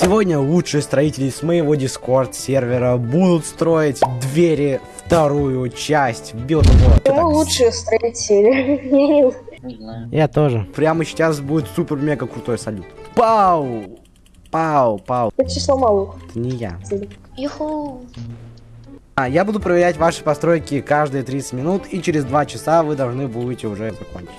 Сегодня лучшие строители с моего Discord сервера будут строить двери вторую часть Билдборд. Почему лучшие строители? Я тоже. Прямо сейчас будет супер-мега крутой салют. Пау! Пау, пау. Это число малых. Это не я. Юху. А, я буду проверять ваши постройки каждые 30 минут, и через 2 часа вы должны будете уже закончить.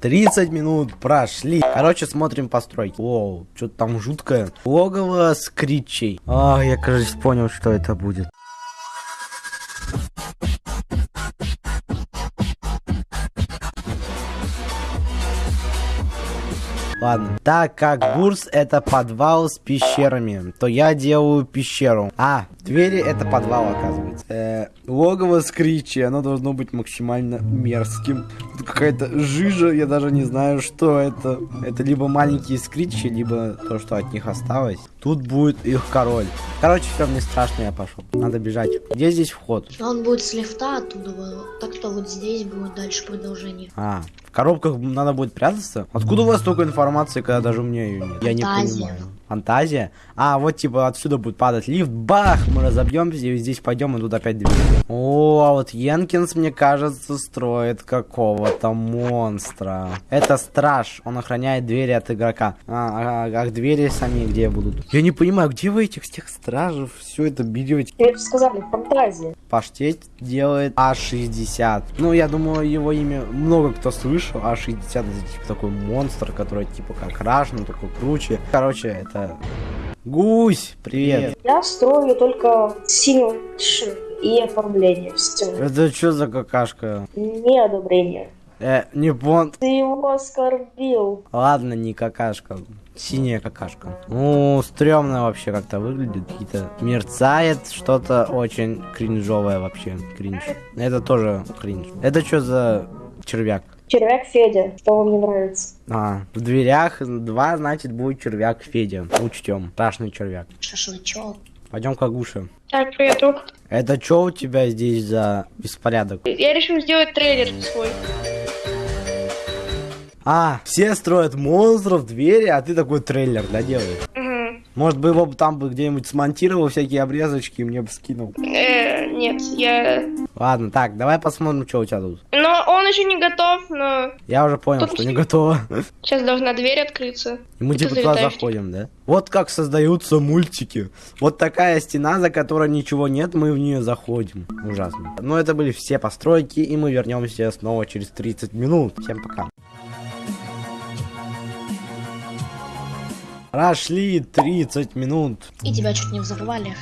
30 минут прошли. Короче, смотрим постройки. Воу, что-то там жуткое. Логово с кричей. А, я, кажется, понял, что это будет. Ладно, так как бурс это подвал с пещерами, то я делаю пещеру. А, двери это подвал, оказывается. Э, логово скричи, оно должно быть максимально мерзким. Тут какая-то жижа, я даже не знаю, что это. Это либо маленькие скричи, либо то, что от них осталось. Тут будет их король. Короче, все, мне страшно, я пошел. Надо бежать. Где здесь вход? Он будет с лифта оттуда, так что вот здесь будет дальше продолжение. А, в коробках надо будет прятаться? Откуда у вас столько информации, когда даже у меня ее нет? Я не понимаю. Фантазия? А, вот типа отсюда будет падать лифт, бах, мы разобьемся и здесь пойдем, и тут опять дверь. О, а вот Йенкинс, мне кажется, строит какого-то монстра. Это страж, он охраняет двери от игрока. А, а, а двери сами где будут? Я не понимаю, где вы этих всех стражев все это берете? Тебе же сказали, фантазия. Паштет делает А60. Ну, я думаю, его имя много кто слышал. А60 это типа такой монстр, который типа как Раш, но такой круче. Короче, это... Гусь, привет. Я строю только ш и оформление. Все. Это что за какашка? Неодобрение. Э, не пон... Ты его оскорбил. Ладно, не какашка. Синяя какашка. Ну, стрёмно вообще как-то выглядит. Какие-то мерцает что-то очень кринжовое вообще. Кринж. Это тоже кринж. Это что за червяк? Червяк Федя, что вам не нравится? А, в дверях два, значит, будет червяк Федя. Учтем. Страшный червяк. Шашлычок. Пойдем к Агуше. Так, привет, друг. Это что у тебя здесь за беспорядок? Я решил сделать трейлер свой. А, все строят монстров, двери, а ты такой трейлер, да, делаешь? Мгм. Может бы его бы там бы где-нибудь смонтировал, всякие обрезочки, и мне бы скинул. Э, нет, я... Ладно, так, давай посмотрим, что у тебя тут. Но он еще не готов, но Я уже понял, Тут что не готово. сейчас должна дверь открыться. И мы И типа туда заходим, да? Вот как создаются мультики. Вот такая стена, за которой ничего нет, мы в нее заходим. Ужасно. Но это были все постройки, и мы вернемся снова через 30 минут. Всем пока. Прошли 30 минут. И тебя чуть не взорвали.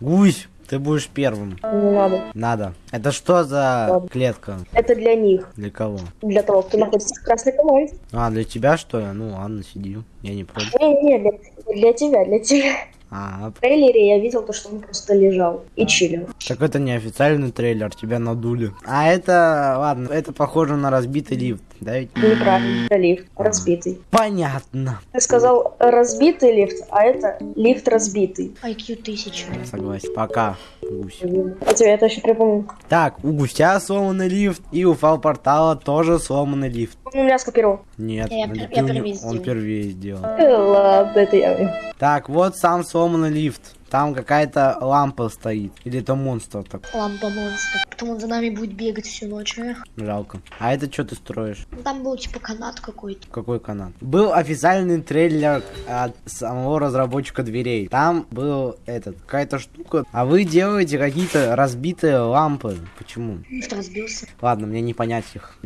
Гусь, ты будешь первым. Не надо. Надо. Это что за Ладно. клетка? Это для них. Для кого? Для того, кто находится в красной команде. А, для тебя что ли? Ну ладно, сиди. Я не против. Не, не, для, для тебя, для тебя. А, В трейлере я видел то, что он просто лежал и чилил. Так это не официальный трейлер, тебя надули. А это, ладно, это похоже на разбитый лифт, да ведь? Неправильно. Это лифт разбитый. Понятно. Ты сказал разбитый лифт, а это лифт разбитый. IQ 1000. Согласен. Пока, гусь. Я тебе это еще припомню. Так, у гуся сломанный лифт, и у фал портала тоже сломанный лифт. Он у меня скопировал. Нет, Я я у него- первый он сделал. впервые сделал. Ладно, это я. Так, вот сам сломанный лифт. Там какая-то лампа стоит. Или это монстр так Лампа монстр. Потом он за нами будет бегать всю ночь. а? жалко. А это что ты строишь? Ну, Там был типа канат какой-то. Какой канал? Был официальный трейлер от самого разработчика дверей. Там был этот, какая-то штука. А вы делаете какие-то разбитые лампы. Почему? Разбился. Ладно, мне не понять их.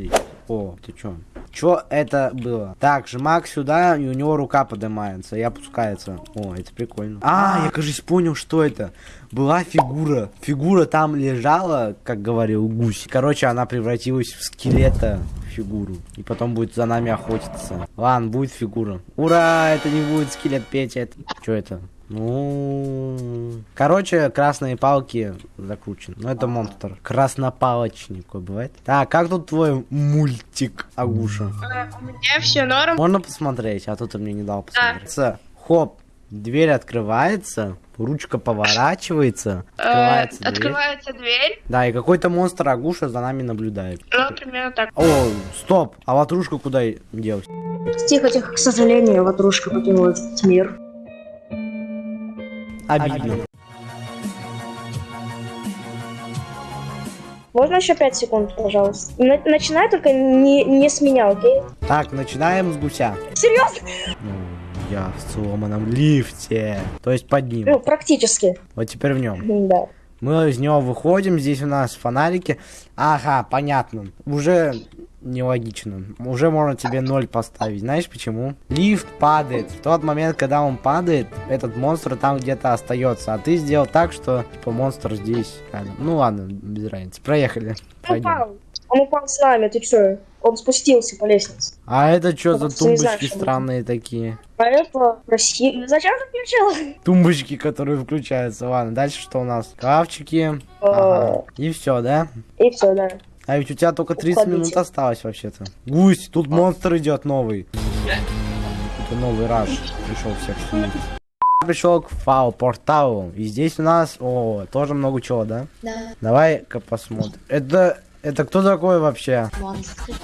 О, ты чё? Чё это было? Так, жмак сюда, и у него рука поднимается и опускается. О, это прикольно. А, я, кажется, понял, что это. Была фигура. Фигура там лежала, как говорил гусь. Короче, она превратилась в скелета фигуру. И потом будет за нами охотиться. Ладно, будет фигура. Ура, это не будет скелет Петя. Это... Что это? Ну... Короче, красные палки закручены. Ну, это монстр. Краснопалочник какой бывает. Так, как тут твой мультик, Агуша? Э, У меня все норм. Можно посмотреть? А тут ты мне не дал посмотреть. С- Хоп, дверь открывается. ручка поворачивается, Э, открывается дверь. Открывается дверь. Да, и какой-то монстр Агуша за нами наблюдает. Ну, примерно так. О, стоп, а ватрушка куда делась? Тихо, тихо, к сожалению, ватрушка покинула этот мир. Обидно. Можно еще 5 секунд, пожалуйста? На- начинай только не, не с меня, окей? Так, начинаем с гуся. Серьезно? Ну, я в сломанном лифте. То есть под ним. Ну, практически. Вот теперь в нем. Да. Мы из него выходим, здесь у нас фонарики. Ага, понятно. Уже нелогично. Уже можно тебе ноль поставить. Знаешь почему? Лифт падает. В тот момент, когда он падает, этот монстр там где-то остается. А ты сделал так, что типа монстр здесь. рядом. Ну ладно, без разницы. Проехали. Он упал. Он упал с нами, ты чё? Он спустился по лестнице. А это что за тумбочки что странные такие? А это Россия. Зачем ты включила? Тумбочки, которые включаются. Ладно, дальше что у нас? Шкафчики. А, Ага. И все, да? И все, да. А ведь у тебя только 30 Уходите. минут осталось вообще-то. Гусь, тут монстр идет новый. Это новый раш. Пришел всех сменить. Пришел к фау порталу. И здесь у нас, о, тоже много чего, да? Да, Давай-ка посмотрим. Это, это кто такой вообще? монстры.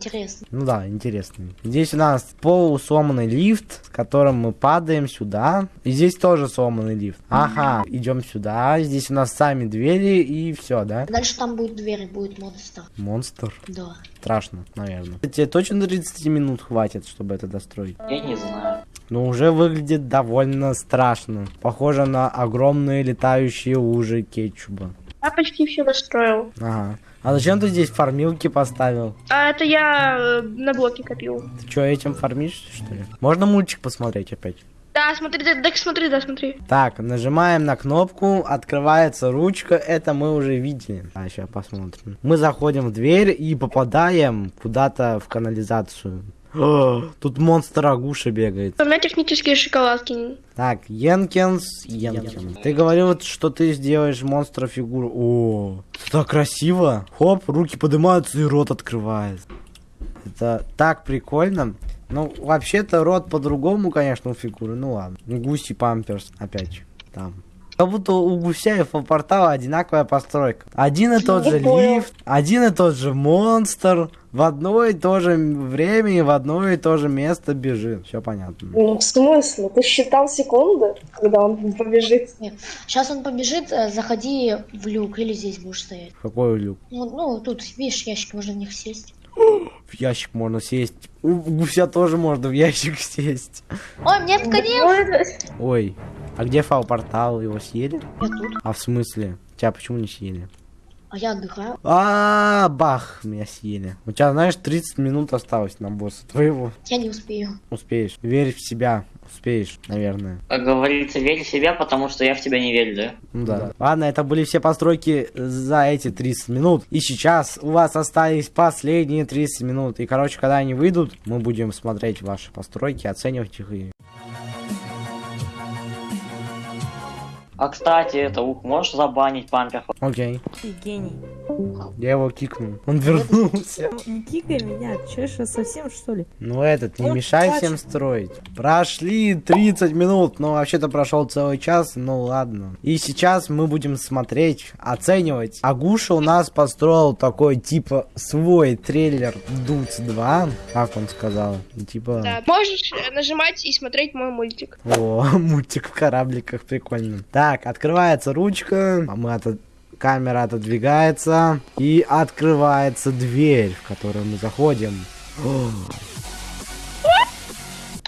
Интересно. Ну да, интересный. Здесь у нас полусломанный лифт, с которым мы падаем сюда. И здесь тоже сломанный лифт. Ага, идем сюда. Здесь у нас сами двери и все, да? Дальше там будет дверь, будет монстр. Монстр. Да. Страшно, наверное. Тебе точно 30 минут хватит, чтобы это достроить? Я не знаю. Но уже выглядит довольно страшно. Похоже на огромные летающие лужи кетчуба. Я почти все достроил. Ага. А зачем ты здесь фармилки поставил? А это я э, на блоке копил. Ты что, этим фармишь, что ли? Можно мультик посмотреть опять? Да, смотри, да, да, смотри, да, смотри. Так, нажимаем на кнопку, открывается ручка, это мы уже видели. А, сейчас посмотрим. Мы заходим в дверь и попадаем куда-то в канализацию. О, Тут монстр Агуша бегает. У меня технические шоколадки. Так, Йенкинс, Йенкин. Ты говорил, что ты сделаешь монстра фигуру. О, это так красиво. Хоп, руки поднимаются и рот открывает. Это так прикольно. Ну, вообще-то рот по-другому, конечно, у фигуры. Ну ладно. Ну, Гуси памперс опять там. Как будто у гуся и портала одинаковая постройка. Один и тот же лифт, один и тот же монстр, в одно и то же время и в одно и то же место бежит. Все понятно. Ну, в смысле? Ты считал секунды, когда он побежит? Сейчас он побежит, э, заходи в люк или здесь будешь стоять. Какой люк? Ну, ну, тут, видишь, ящик, можно в них сесть. В ящик можно сесть. У гуся тоже можно в ящик сесть. Ой, мне это- Ой, а где фау портал? Его съели? Я тут, А в смысле? Тебя почему не съели? А я отдыхаю. А, бах, меня съели. У тебя, знаешь, 30 минут осталось на босса твоего. Я не успею. Успеешь. Верь в себя. Успеешь, наверное. Как говорится, верь в себя, потому что я в тебя не верю, да? Ну да. Ладно, это были все постройки за эти 30 минут. И сейчас у вас остались последние 30 минут. И, короче, когда они выйдут, мы будем смотреть ваши постройки, оценивать их и... А кстати, это ух, можешь забанить пампер? Окей. Ты гений. Я его кикнул. Он вернулся. Ну, Не кикай меня, че что, совсем что ли? Ну этот, не Он мешай плачет. всем строить. Прошли 30 минут, но вообще-то прошел целый час, ну ладно. И сейчас мы будем смотреть, оценивать. Агуша у нас построил такой, типа, свой трейлер Дуц 2, как он сказал. Типа, Да. Можешь нажимать и смотреть мой мультик. о, мультик в корабликах, прикольно. Так, открывается ручка, а мы отод- камера отодвигается, и открывается дверь, в которую мы заходим.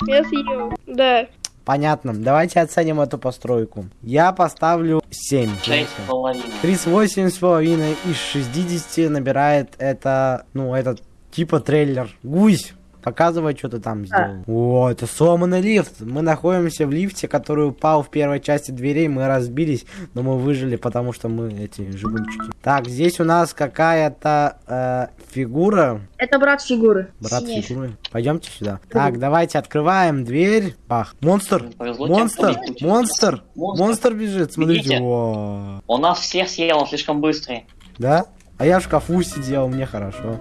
Я съел. Да. Понятно. Давайте оценим эту постройку. Я поставлю 7. Шесть с половиной. 38 с половиной из 60 набирает это, ну, этот типа трейлер. Гусь. Показывай, что ты там сделал. О, это сломанный лифт. Мы находимся в лифте, который упал в первой части дверей. Мы разбились, но мы выжили, потому что мы эти живунчики. Так, здесь у нас какая-то э, фигура. Это брат фигуры. Брат Синяя фигуры. Пойдемте сюда. Так, давайте открываем дверь. Бах. Монстр. Монстр. Монстр. Монстр. Монстр бежит. Смотрите. Во. Он нас всех съел, он слишком быстрый. Да? А я в шкафу сидел, мне хорошо.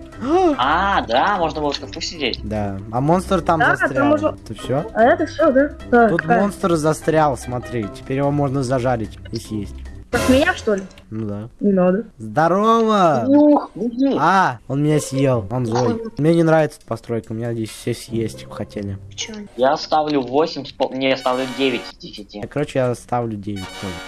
А, да, можно было в шкафу сидеть. Да. А монстр там Да, там застрял. можно- Это все? А это все, да? Да, Тут какая? монстр застрял, смотри. Теперь его можно зажарить и съесть. Как меня, что ли? Ну да. Не надо. Здорово! Ух. А, он меня съел, он злой. Мне не нравится эта постройка, меня здесь все съесть хотели. Я ставлю 8, с пол- не, я ставлю 9 из 10. А, Короче, я ставлю 9.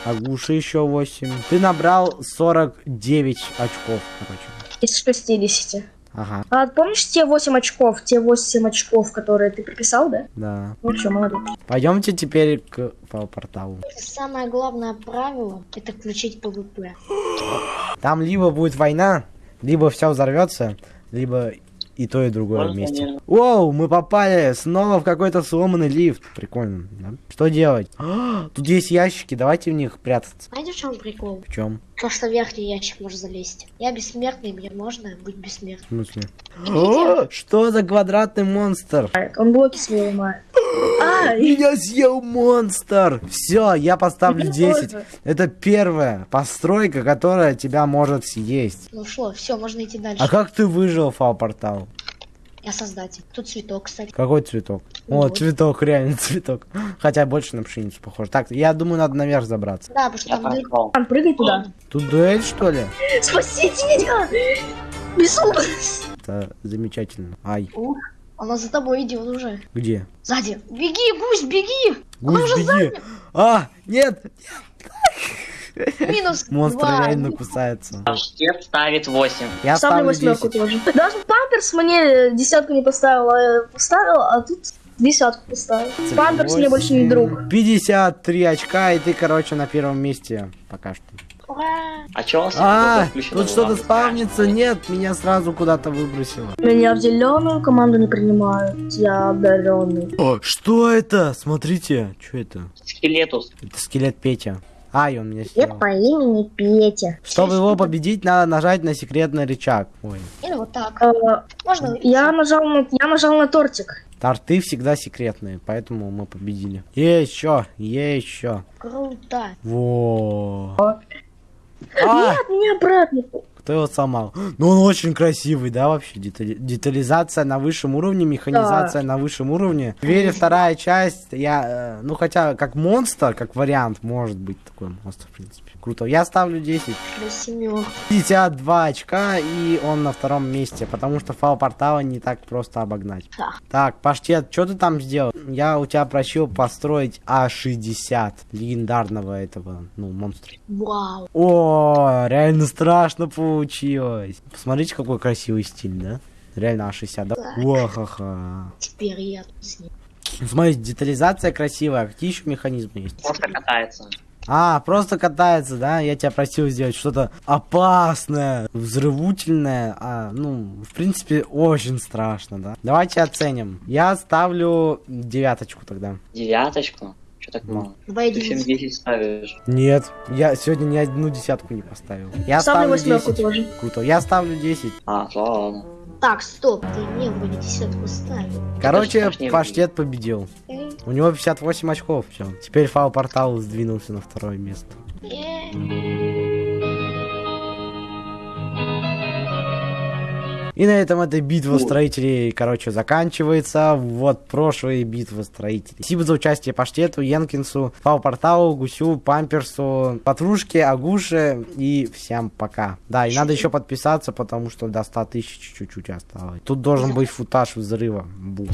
А Гуши еще 8. Ты набрал 49 очков, короче. Из 60. Ага, А помнишь те 8 очков? Те 8 очков, которые ты приписал, да? да. Ну что, молодец. Пойдемте теперь к порталу. Самое главное правило это включить ПВП. Там либо будет война, либо все взорвется, либо и то, и другое Можно вместе. мне- Воу, мы попали снова в какой-то сломанный лифт. Прикольно, да? Что делать? А, тут есть ящики, давайте в них прятаться. Знаете, в чем прикол? В чем? То, что в верхний ящик может залезть. Я бессмертный, мне можно быть В бессмертным. смысле? О, что за квадратный монстр? Он блоки свои ломает. А, Меня съел монстр! Все, я поставлю Меня 10. тоже. Это первая постройка, которая тебя может съесть. Ну что, все, можно идти дальше. А как ты выжил, фау-портал? Я создатель. Тут цветок, кстати. Какой цветок? О, Вот. цветок, реально цветок. Хотя больше на пшеницу похож. Так, я думаю, надо наверх забраться. Да, потому что Я там дыр-. Ан, прыгай туда. Тут дуэль, что ли? Спасите меня! Безумно! Это замечательно. Ай, Ух, она за тобой идет уже. где? Сзади. Беги, гусь, беги! Гусь, беги! А, нет! Минус Монстр реально кусается. Паштет ставит 8. Я Ставлю восьмерку 10. тоже. Даже Памперс мне десятку не поставил, а поставил, а тут десятку поставил. Памперс мне больше не друг. 53 очка, и ты, короче, на первом месте пока что. А чё у вас А, тут что-то спавнится? Нет, меня сразу куда-то выбросило. Меня в зеленую команду не принимают. Я одаренный. О, что это? Смотрите, что это? Скелетус. Это скелет Петя. Ай, он меня Нет съел. по имени Петя. Чтобы его победить, надо нажать на секретный рычаг. Ой, Или вот так. Э, Можно Я нажал на, я нажал на тортик. торты всегда секретные, поэтому мы победили. Еще, еще. Круто. Во. А, Нет, не обратно. Кто его сломал? Ну, он очень красивый, да, вообще? Детали- Детализация на высшем уровне, механизация на высшем уровне. Двери вторая часть, я, э, ну, хотя, как монстр, как вариант, может быть такой монстр, в принципе. Круто. Я ставлю 10. До семерки. 52 очка, и он на втором месте, потому что фау портала не так просто обогнать. Да. Так, Паштет, что ты там сделал? Я у тебя просил построить А60 легендарного этого, ну, монстра. Вау. О, реально страшно получилось. Посмотрите, какой красивый стиль, да? Реально А60, да? Да. О-ха-ха. Теперь я тут с ним. Смотрите, детализация красивая. Какие еще механизмы есть? Просто катается. А, просто катается, да? Я тебя просил сделать что-то опасное, взрывательное. А, ну, в принципе, очень страшно, да? Давайте оценим. Я ставлю девяточку тогда. Девяточку. Чё так мало? Два Ты. 7 10 ставишь. Нет, я сегодня ни одну десятку не поставил. Я Ставлю ставлю восьмерку 10. тоже. Круто. Я ставлю 10. А, ладно. Так, стоп, ты мне вроде десятку ставил. Короче, Паш не паштет победил. Эй, У него 58 очков, все. Теперь фау портал сдвинулся на второе место. эй. И на этом эта битва строителей, короче, заканчивается. Вот прошлые битвы строителей. Спасибо за участие Паштету, Янкинсу, Фау Порталу, Гусю, Памперсу, Патрушке, Агуше и всем пока. Да, и надо еще подписаться, потому что до 100 тысяч чуть-чуть осталось. Тут должен быть футаж взрыва. Бум.